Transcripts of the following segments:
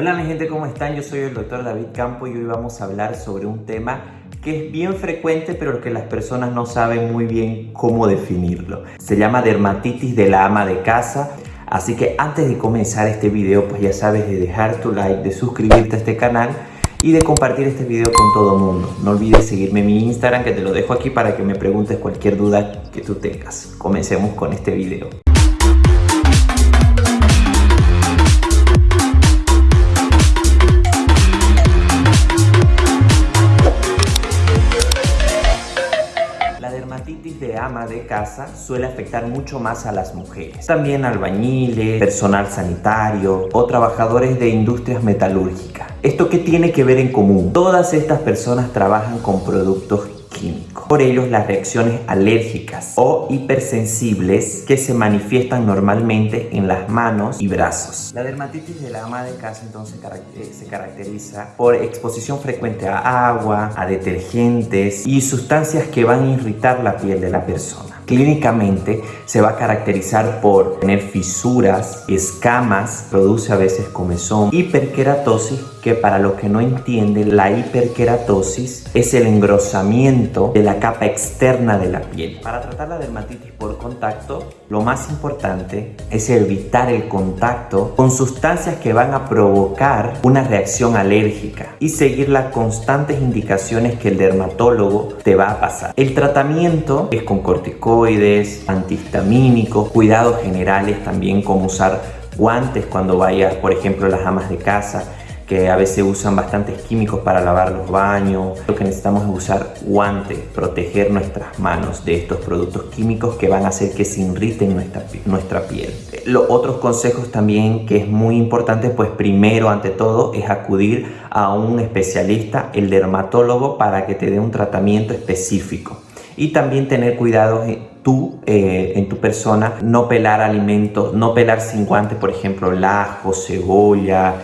Hola mi gente, ¿cómo están? Yo soy el doctor David Campo y hoy vamos a hablar sobre un tema que es bien frecuente pero que las personas no saben muy bien cómo definirlo. Se llama dermatitis de la ama de casa. Así que antes de comenzar este video, pues ya sabes de dejar tu like, de suscribirte a este canal y de compartir este video con todo el mundo. No olvides seguirme en mi Instagram que te lo dejo aquí para que me preguntes cualquier duda que tú tengas. Comencemos con este video. De ama de casa suele afectar mucho más a las mujeres. También albañiles, personal sanitario o trabajadores de industrias metalúrgicas. ¿Esto qué tiene que ver en común? Todas estas personas trabajan con productos por ello, las reacciones alérgicas o hipersensibles que se manifiestan normalmente en las manos y brazos. La dermatitis de la ama de casa entonces eh, se caracteriza por exposición frecuente a agua, a detergentes y sustancias que van a irritar la piel de la persona. Clínicamente se va a caracterizar por tener fisuras, escamas, produce a veces comezón, hiperkeratosis, que para los que no entienden, la hiperkeratosis es el engrosamiento de la capa externa de la piel. Para tratar la dermatitis por contacto, lo más importante es evitar el contacto con sustancias que van a provocar una reacción alérgica y seguir las constantes indicaciones que el dermatólogo te va a pasar. El tratamiento es con corticoides, antihistamínicos, cuidados generales también como usar guantes cuando vayas, por ejemplo, las amas de casa, que a veces usan bastantes químicos para lavar los baños. Lo que necesitamos es usar guantes, proteger nuestras manos de estos productos químicos que van a hacer que se irriten nuestra, nuestra piel. Los otros consejos también que es muy importante, pues primero ante todo es acudir a un especialista, el dermatólogo, para que te dé un tratamiento específico y también tener cuidado tú eh, en tu persona, no pelar alimentos, no pelar sin guantes, por ejemplo, lajo, cebolla,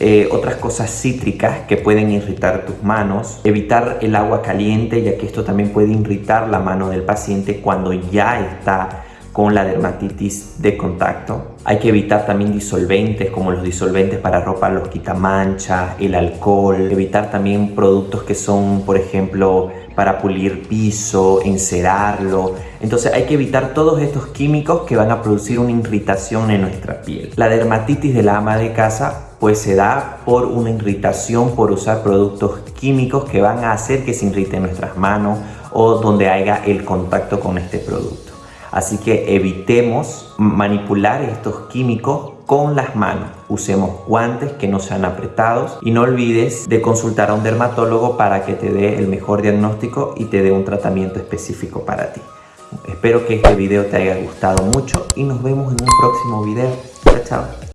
eh, otras cosas cítricas que pueden irritar tus manos, evitar el agua caliente ya que esto también puede irritar la mano del paciente cuando ya está con la dermatitis de contacto. Hay que evitar también disolventes como los disolventes para ropa, los quitamanchas, el alcohol. Evitar también productos que son, por ejemplo, para pulir piso, encerarlo. Entonces hay que evitar todos estos químicos que van a producir una irritación en nuestra piel. La dermatitis de la ama de casa pues se da por una irritación por usar productos químicos que van a hacer que se irriten nuestras manos o donde haya el contacto con este producto. Así que evitemos manipular estos químicos con las manos. Usemos guantes que no sean apretados y no olvides de consultar a un dermatólogo para que te dé el mejor diagnóstico y te dé un tratamiento específico para ti. Espero que este video te haya gustado mucho y nos vemos en un próximo video. Chao, chao.